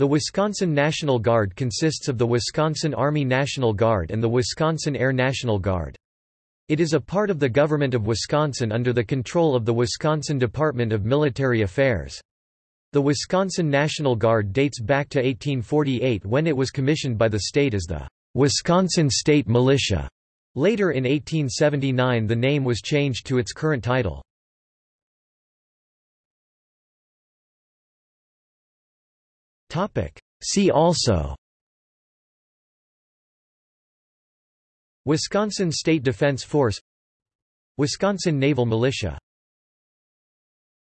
The Wisconsin National Guard consists of the Wisconsin Army National Guard and the Wisconsin Air National Guard. It is a part of the government of Wisconsin under the control of the Wisconsin Department of Military Affairs. The Wisconsin National Guard dates back to 1848 when it was commissioned by the state as the Wisconsin State Militia. Later in 1879 the name was changed to its current title. See also. Wisconsin State Defense Force. Wisconsin Naval Militia